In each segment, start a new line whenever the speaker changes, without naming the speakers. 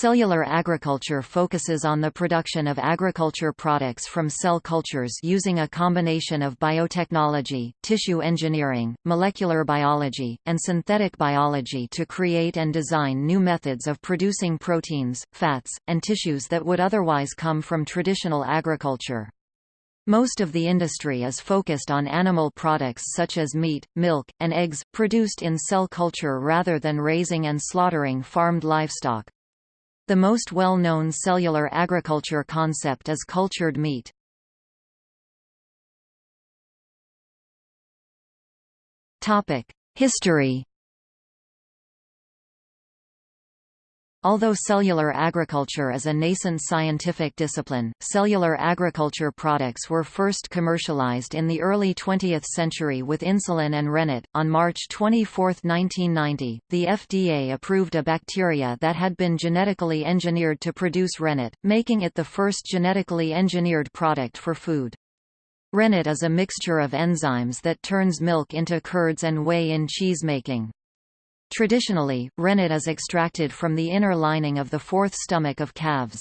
Cellular agriculture focuses on the production of agriculture products from cell cultures using a combination of biotechnology, tissue engineering, molecular biology, and synthetic biology to create and design new methods of producing proteins, fats, and tissues that would otherwise come from traditional agriculture. Most of the industry is focused on animal products such as meat, milk, and eggs, produced in cell culture rather than raising and slaughtering farmed livestock. The most well-known cellular agriculture concept is cultured meat. History Although cellular agriculture is a nascent scientific discipline, cellular agriculture products were first commercialized in the early 20th century with insulin and rennet. On March 24, 1990, the FDA approved a bacteria that had been genetically engineered to produce rennet, making it the first genetically engineered product for food. Rennet is a mixture of enzymes that turns milk into curds and whey in cheesemaking. Traditionally, rennet is extracted from the inner lining of the fourth stomach of calves.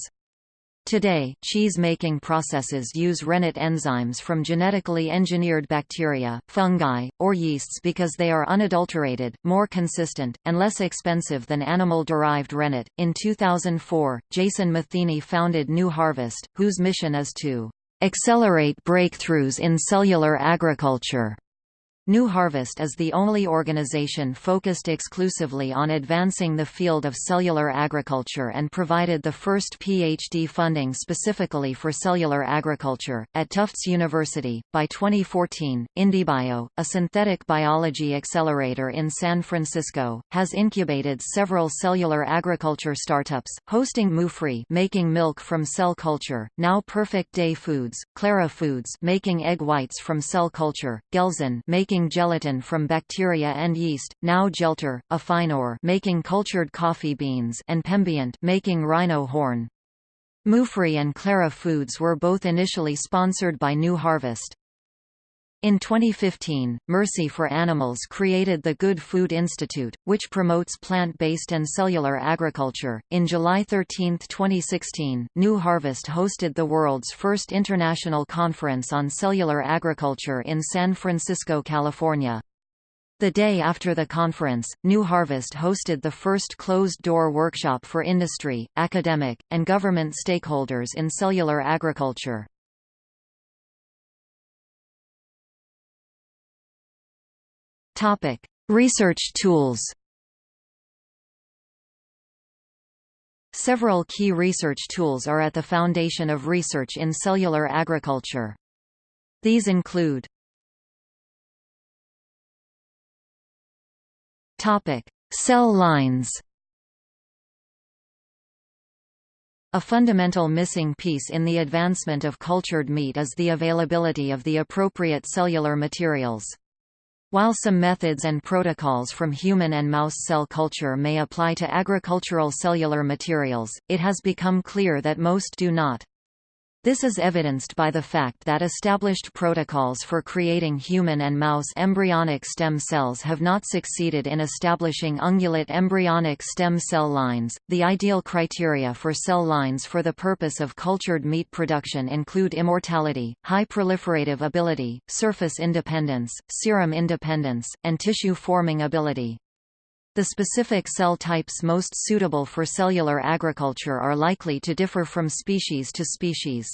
Today, cheese-making processes use rennet enzymes from genetically engineered bacteria, fungi, or yeasts because they are unadulterated, more consistent, and less expensive than animal-derived rennet. In 2004, Jason Matheny founded New Harvest, whose mission is to accelerate breakthroughs in cellular agriculture New Harvest is the only organization focused exclusively on advancing the field of cellular agriculture and provided the first PhD funding specifically for cellular agriculture. At Tufts University, by 2014, IndieBio, a synthetic biology accelerator in San Francisco, has incubated several cellular agriculture startups, hosting Muufri making milk from cell culture, now Perfect Day Foods, Clara Foods making egg whites from cell culture, Gelzen making making gelatin from bacteria and yeast, now Geltor, Afineur making cultured coffee beans and Pembient making rhino horn. Muufri and Clara Foods were both initially sponsored by New Harvest. In 2015, Mercy for Animals created the Good Food Institute, which promotes plant-based and cellular agriculture. In July 13, 2016, New Harvest hosted the world's first international conference on cellular agriculture in San Francisco, California. The day after the conference, New Harvest hosted the first closed-door workshop for industry, academic, and government stakeholders in cellular agriculture. Topic: Research tools. Several key research tools are at the foundation of research in cellular agriculture. These include Topic: Cell lines. A fundamental missing piece in the advancement of cultured meat is the availability of the appropriate cellular materials. While some methods and protocols from human and mouse cell culture may apply to agricultural cellular materials, it has become clear that most do not. This is evidenced by the fact that established protocols for creating human and mouse embryonic stem cells have not succeeded in establishing ungulate embryonic stem cell lines. The ideal criteria for cell lines for the purpose of cultured meat production include immortality, high proliferative ability, surface independence, serum independence, and tissue forming ability. The specific cell types most suitable for cellular agriculture are likely to differ from species to species.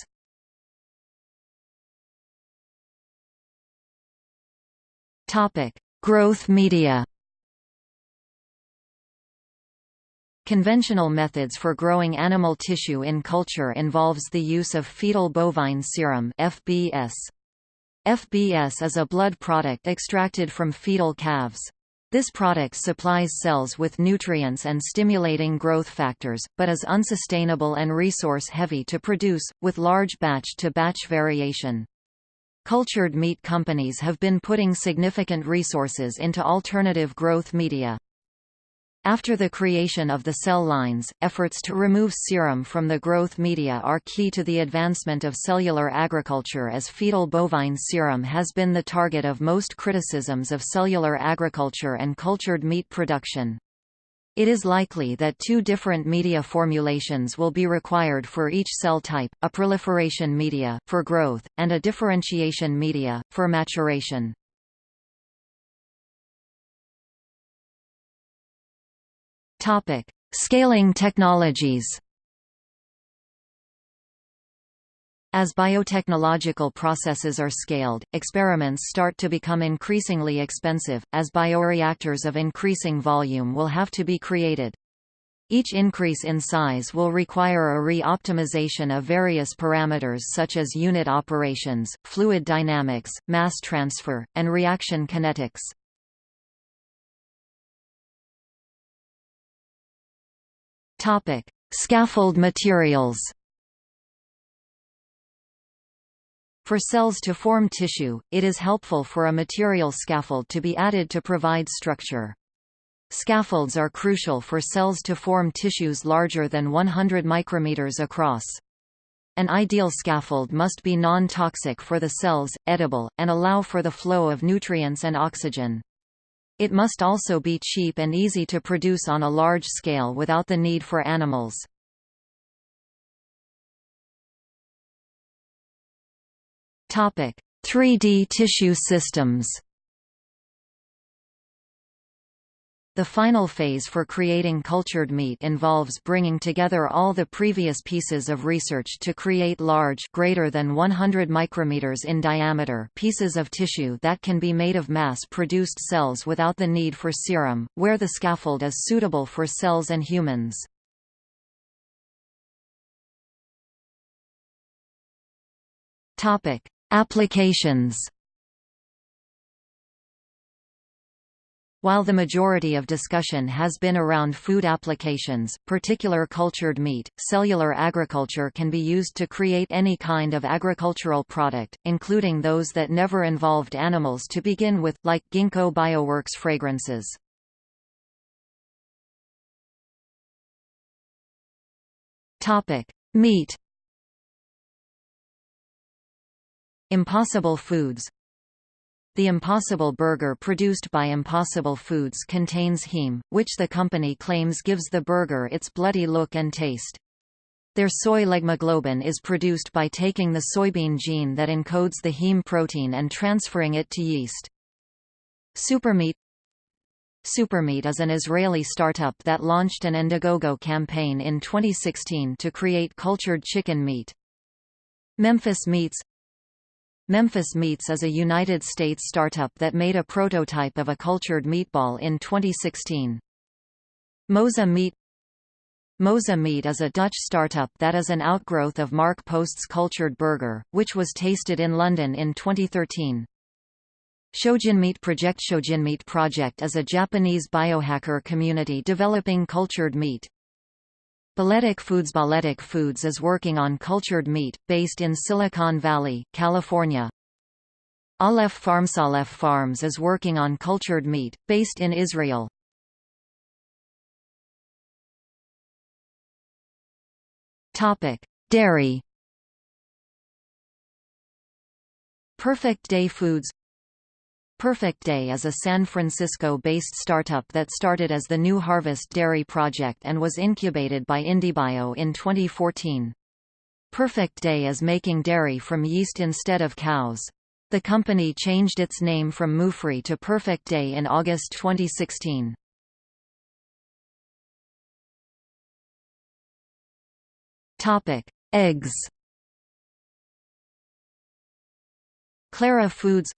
Topic: Growth media. Conventional methods for growing animal tissue in culture involves the use of fetal bovine serum (FBS). FBS is a blood product extracted from fetal calves. This product supplies cells with nutrients and stimulating growth factors, but is unsustainable and resource-heavy to produce, with large batch-to-batch -batch variation. Cultured meat companies have been putting significant resources into alternative growth media. After the creation of the cell lines, efforts to remove serum from the growth media are key to the advancement of cellular agriculture as fetal bovine serum has been the target of most criticisms of cellular agriculture and cultured meat production. It is likely that two different media formulations will be required for each cell type, a proliferation media, for growth, and a differentiation media, for maturation. Scaling technologies As biotechnological processes are scaled, experiments start to become increasingly expensive, as bioreactors of increasing volume will have to be created. Each increase in size will require a re-optimization of various parameters such as unit operations, fluid dynamics, mass transfer, and reaction kinetics. Scaffold materials For cells to form tissue, it is helpful for a material scaffold to be added to provide structure. Scaffolds are crucial for cells to form tissues larger than 100 micrometers across. An ideal scaffold must be non-toxic for the cells, edible, and allow for the flow of nutrients and oxygen. It must also be cheap and easy to produce on a large scale without the need for animals. Topic: 3D tissue systems The final phase for creating cultured meat involves bringing together all the previous pieces of research to create large greater than 100 micrometers in diameter pieces of tissue that can be made of mass-produced cells without the need for serum, where the scaffold is suitable for cells and humans. Applications While the majority of discussion has been around food applications, particular cultured meat, cellular agriculture can be used to create any kind of agricultural product, including those that never involved animals to begin with, like Ginkgo Bioworks fragrances. Meat. Impossible Foods The Impossible Burger produced by Impossible Foods contains heme, which the company claims gives the burger its bloody look and taste. Their soy leghemoglobin is produced by taking the soybean gene that encodes the heme protein and transferring it to yeast. Supermeat Supermeat is an Israeli startup that launched an Indiegogo campaign in 2016 to create cultured chicken meat. Memphis Meats Memphis Meats is a United States startup that made a prototype of a cultured meatball in 2016. Mosa Meat Mosa Meat is a Dutch startup that is an outgrowth of Mark Post's cultured burger, which was tasted in London in 2013. Shojinmeat Project Shojinmeat Project is a Japanese biohacker community developing cultured meat. Balletic Foods Balletic Foods is working on cultured meat, based in Silicon Valley, California. Aleph Farms Aleph Farms is working on cultured meat, based in Israel. Dairy Perfect Day Foods Perfect Day is a San Francisco-based startup that started as the New Harvest Dairy Project and was incubated by IndieBio in 2014. Perfect Day is making dairy from yeast instead of cows. The company changed its name from Muufri to Perfect Day in August 2016. Topic: Eggs Clara Foods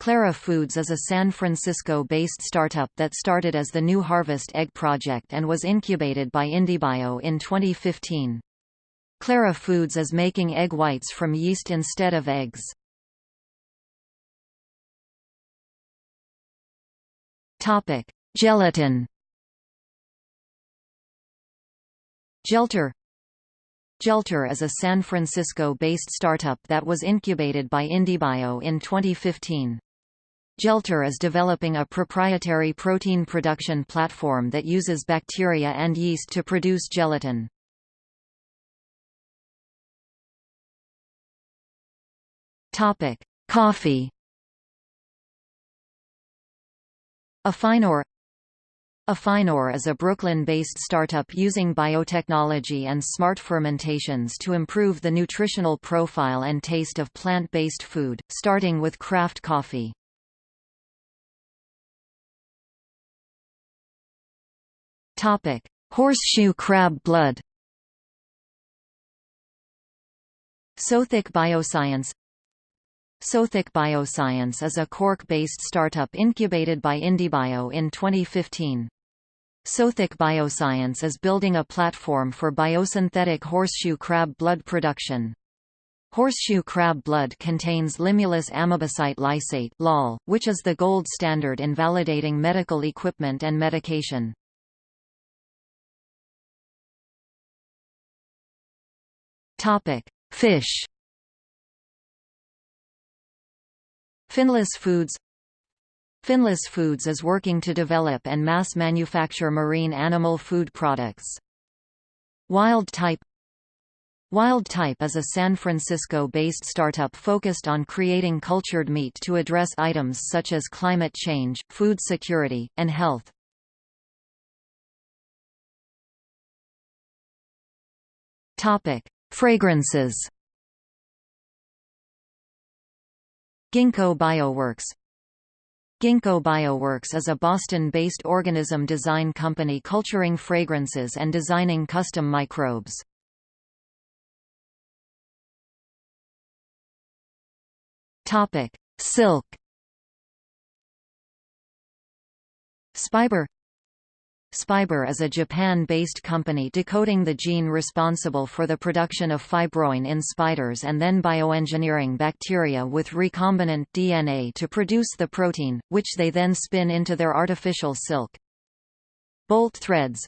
Clara Foods is a San Francisco-based startup that started as the New Harvest Egg Project and was incubated by IndieBio in 2015. Clara Foods is making egg whites from yeast instead of eggs. Topic: Gelatin. Geltor Geltor is a San Francisco-based startup that was incubated by IndieBio in 2015. Geltor is developing a proprietary protein production platform that uses bacteria and yeast to produce gelatin. Topic: Coffee. Afineur Afineur is a Brooklyn-based startup using biotechnology and smart fermentations to improve the nutritional profile and taste of plant-based food, starting with craft coffee. Topic: Horseshoe crab blood. Sothic Bioscience Sothic Bioscience is a Cork-based startup incubated by IndieBio in 2015. Sothic Bioscience is building a platform for biosynthetic horseshoe crab blood production. Horseshoe crab blood contains limulus amebocyte lysate (LAL), which is the gold standard in validating medical equipment and medication. Topic: Fish. Finless Foods Finless Foods is working to develop and mass manufacture marine animal food products. Wild Type Wild Type is a San Francisco-based startup focused on creating cultured meat to address items such as climate change, food security, and health. Topic: Fragrances. Ginkgo Bioworks Ginkgo Bioworks is a Boston-based organism design company culturing fragrances and designing custom microbes. Silk. Spiber Spiber is a Japan-based company decoding the gene responsible for the production of fibroin in spiders and then bioengineering bacteria with recombinant DNA to produce the protein, which they then spin into their artificial silk. Bolt Threads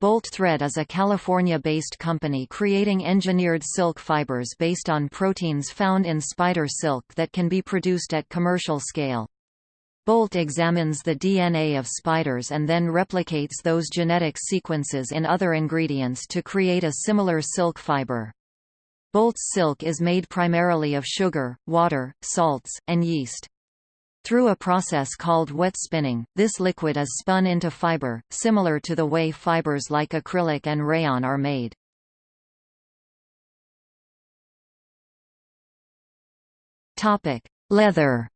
Bolt Thread is a California-based company creating engineered silk fibers based on proteins found in spider silk that can be produced at commercial scale. Bolt examines the DNA of spiders and then replicates those genetic sequences in other ingredients to create a similar silk fiber. Bolt's silk is made primarily of sugar, water, salts, and yeast. Through a process called wet spinning, this liquid is spun into fiber, similar to the way fibers like acrylic and rayon are made. Leather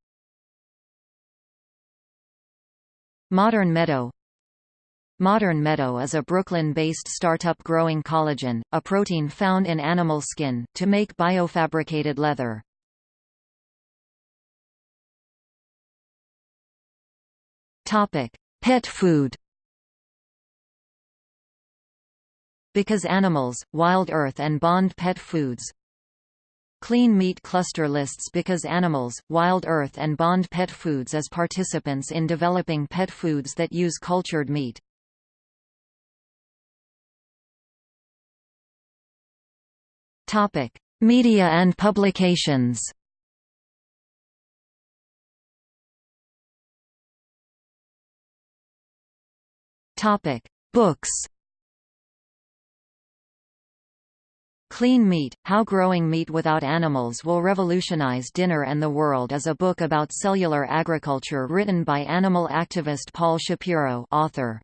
Modern Meadow Modern Meadow is a Brooklyn-based startup growing collagen, a protein found in animal skin, to make biofabricated leather. Pet food Because Animals, Wild Earth and Bond Pet Foods Clean Meat Cluster lists because Animals, Wild Earth and Bond Pet Foods as participants in developing pet foods that use cultured meat. Topic: Media and publications. Topic: Books. Clean Meat, How Growing Meat Without Animals Will Revolutionize Dinner and the World is a book about cellular agriculture written by animal activist Paul Shapiro author.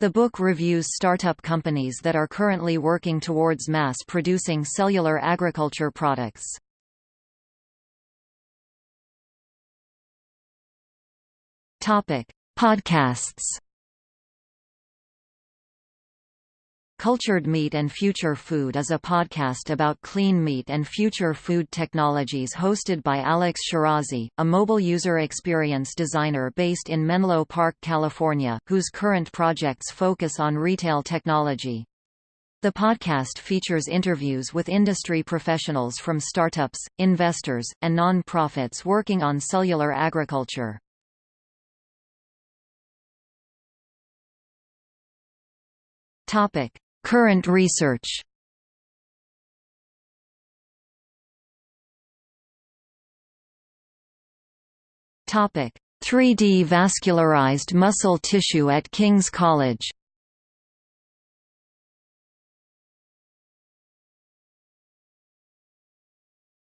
The book reviews startup companies that are currently working towards mass-producing cellular agriculture products. Podcasts Cultured Meat and Future Food is a podcast about clean meat and future food technologies hosted by Alex Shirazi, a mobile user experience designer based in Menlo Park, California, whose current projects focus on retail technology. The podcast features interviews with industry professionals from startups, investors, and non-profits working on cellular agriculture. Topic: Current research Topic: 3D vascularized muscle tissue at King's College.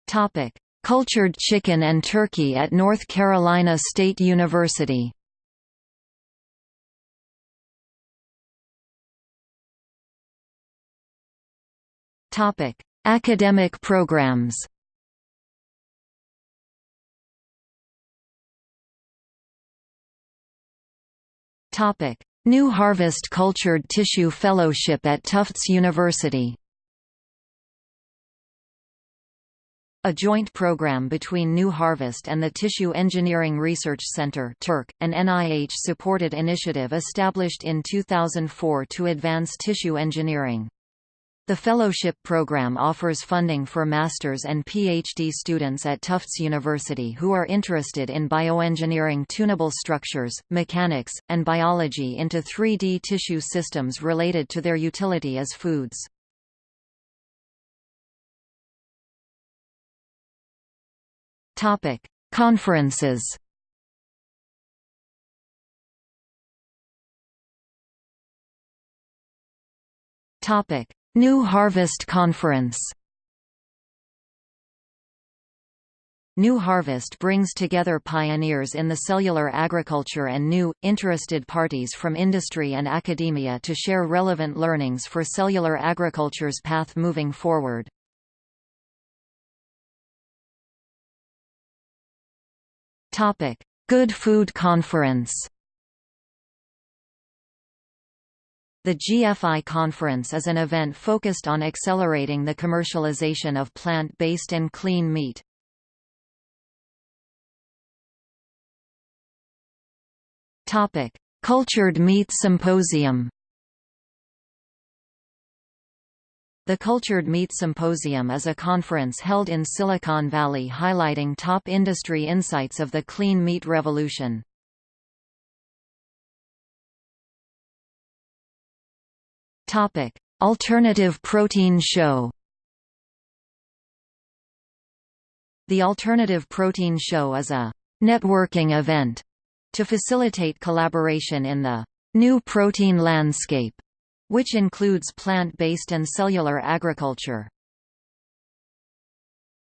Topic: Cultured chicken and turkey at North Carolina State University. Topic: Academic programs. Topic: New Harvest Cultured Tissue Fellowship at Tufts University. A joint program between New Harvest and the Tissue Engineering Research Center an NIH-supported initiative established in 2004 to advance tissue engineering. The fellowship program offers funding for master's and PhD students at Tufts University who are interested in bioengineering tunable structures, mechanics, and biology into 3D tissue systems related to their utility as foods. Conferences. Topic: New Harvest Conference New Harvest brings together pioneers in the cellular agriculture and new, interested parties from industry and academia to share relevant learnings for cellular agriculture's path moving forward. Good Food Conference The GFI Conference is an event focused on accelerating the commercialization of plant-based and clean meat. Topic: Cultured Meat Symposium. The Cultured Meat Symposium is a conference held in Silicon Valley highlighting top industry insights of the clean meat revolution. Topic: Alternative Protein Show. The Alternative Protein Show is a networking event to facilitate collaboration in the new protein landscape, which includes plant-based and cellular agriculture.